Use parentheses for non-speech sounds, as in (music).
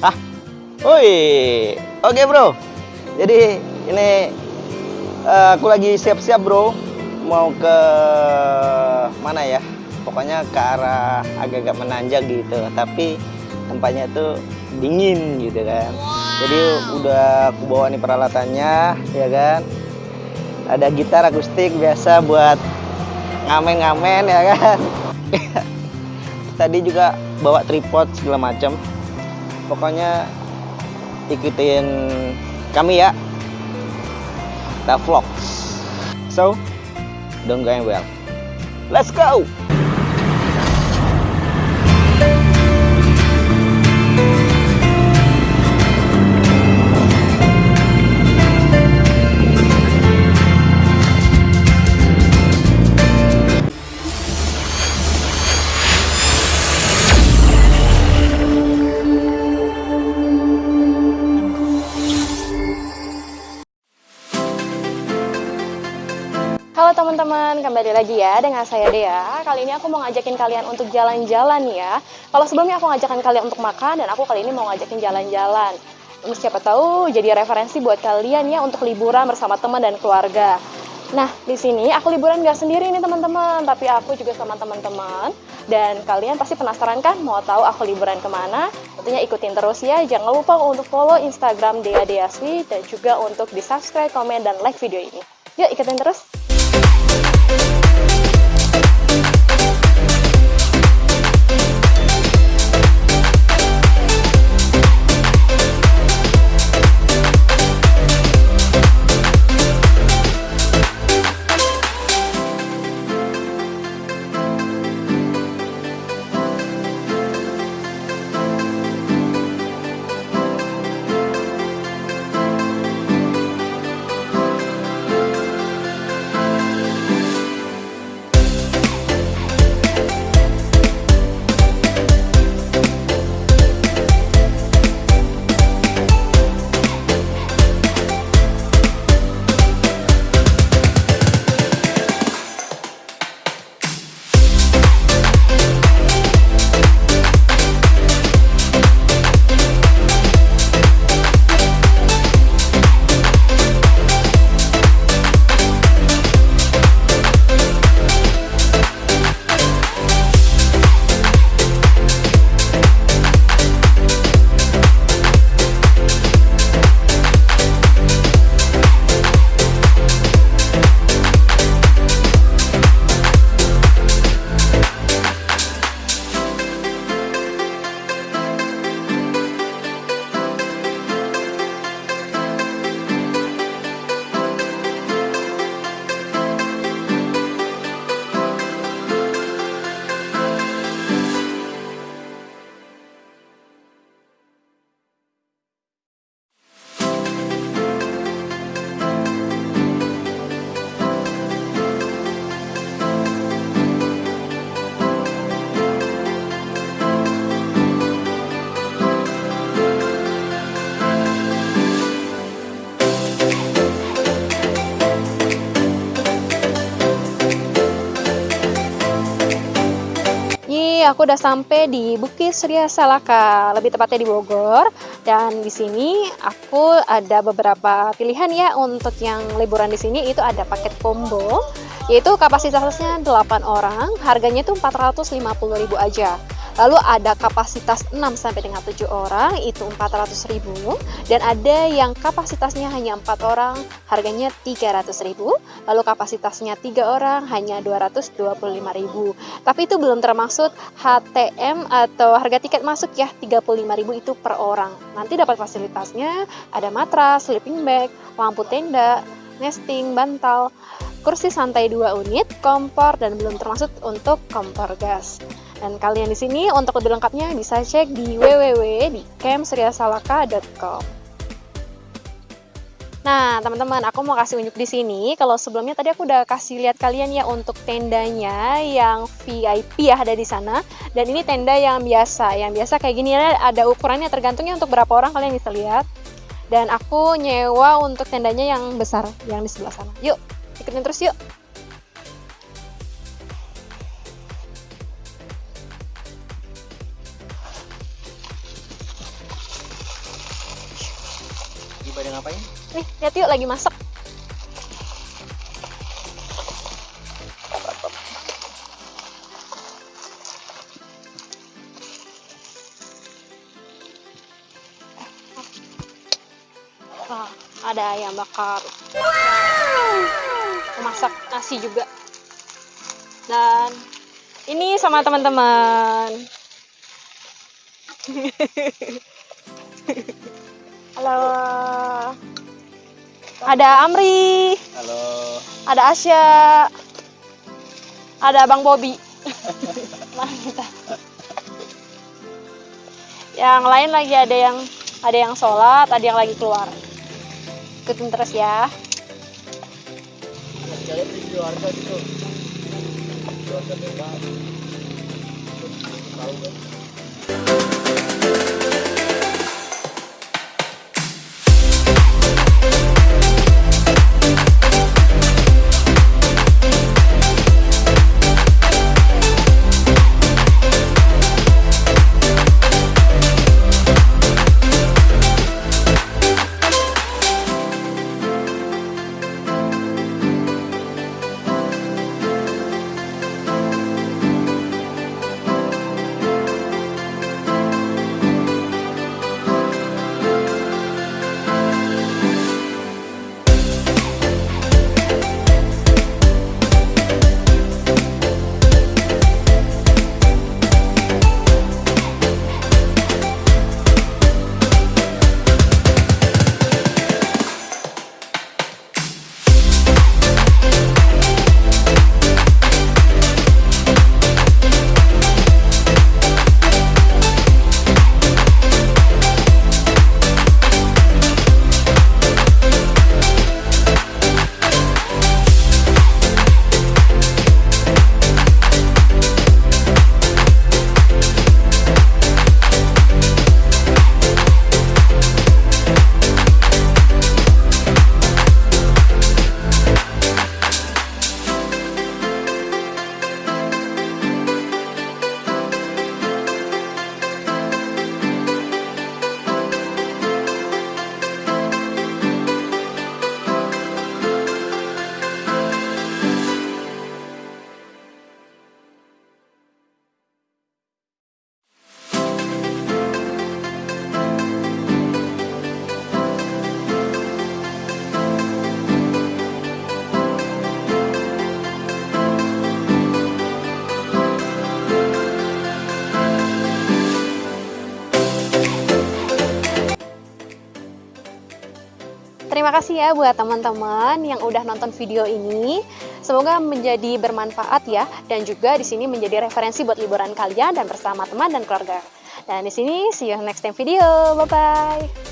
Ah, woi, oke bro. Jadi ini uh, aku lagi siap-siap bro, mau ke mana ya? Pokoknya ke arah agak-agak menanjak gitu. Tapi tempatnya tuh dingin gitu kan. Jadi udah aku bawa nih peralatannya, ya kan. Ada gitar akustik biasa buat ngamen-ngamen ya kan. (laughs) Tadi juga bawa tripod segala macam pokoknya ikutin kami ya. The vlogs. So don't going well let's go teman-teman, kembali lagi ya dengan saya Dea. Kali ini aku mau ngajakin kalian untuk jalan-jalan ya. Kalau sebelumnya aku ngajakin kalian untuk makan dan aku kali ini mau ngajakin jalan-jalan. Siapa tahu jadi referensi buat kalian ya untuk liburan bersama teman dan keluarga. Nah, di sini aku liburan gak sendiri nih teman-teman, tapi aku juga sama teman-teman. Dan kalian pasti penasaran kan mau tahu aku liburan ke mana? Tentunya ikutin terus ya. Jangan lupa untuk follow Instagram Dea Deaswi dan juga untuk di subscribe, komen, dan like video ini. Yuk ikutin terus. Nih, aku udah sampai di Bukit Surya Salaka, lebih tepatnya di Bogor. Dan di sini aku ada beberapa pilihan ya untuk yang liburan di sini itu ada paket combo, yaitu kapasitasnya 8 orang, harganya itu 450.000 aja. Lalu ada kapasitas 6 sampai dengan 7 orang itu 400.000 dan ada yang kapasitasnya hanya 4 orang harganya 300.000. Lalu kapasitasnya 3 orang hanya 225.000. Tapi itu belum termasuk HTM atau harga tiket masuk ya 35.000 itu per orang. Nanti dapat fasilitasnya ada matras, sleeping bag, lampu tenda, nesting, bantal, kursi santai 2 unit, kompor dan belum termasuk untuk kompor gas. Dan kalian di sini untuk lebih lengkapnya bisa cek di www. Nah, teman-teman, aku mau kasih unjuk di sini. Kalau sebelumnya tadi aku udah kasih lihat kalian ya untuk tendanya yang VIP ya ada di sana. Dan ini tenda yang biasa, yang biasa kayak gini ya, ada ukurannya tergantungnya untuk berapa orang kalian bisa lihat. Dan aku nyewa untuk tendanya yang besar, yang di sebelah sana. Yuk, ikutin terus yuk. Nih, lihat yuk lagi masak. Wah, ada ayam bakar. Masak nasi juga. Dan ini sama teman-teman. (laughs) Halo. Ada Amri, Halo. ada Asya, ada Bang. Mantap. (laughs) Yang lain lagi ada yang ada yang sholat, ada yang lagi keluar. Ikutin terus ya. Keluarga gitu. Keluarga bebas. Tahu Terima kasih ya buat teman-teman yang udah nonton video ini. Semoga menjadi bermanfaat ya dan juga di sini menjadi referensi buat liburan kalian dan bersama teman dan keluarga. Dan di sini see you next time video. Bye bye.